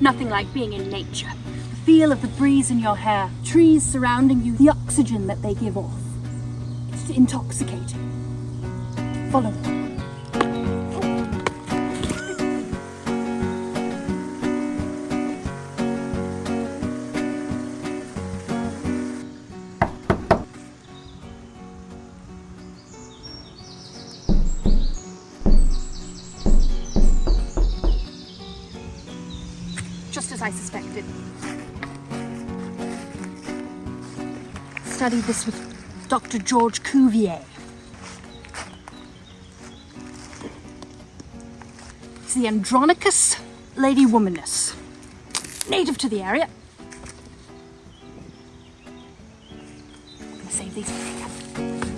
Nothing like being in nature. The feel of the breeze in your hair, trees surrounding you, the oxygen that they give off. It's intoxicating. Follow me. As I suspected. Studied this with Dr. George Cuvier. It's the Andronicus Lady Womanus. Native to the area. I'm gonna save these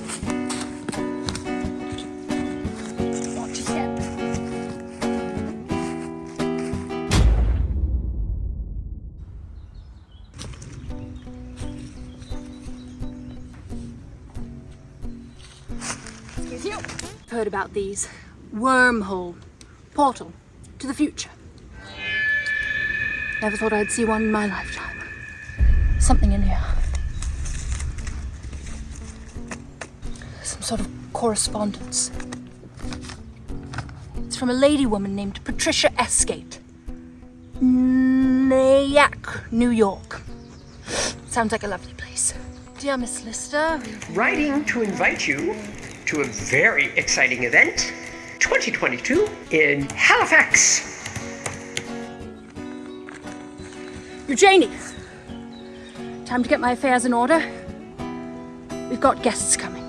You. I've heard about these. Wormhole. Portal. To the future. Never thought I'd see one in my lifetime. Something in here. Some sort of correspondence. It's from a lady woman named Patricia Esgate. Nyack, New York. Sounds like a lovely place. Dear Miss Lister, writing to invite you to a very exciting event 2022 in Halifax. Eugenie! Time to get my affairs in order. We've got guests coming.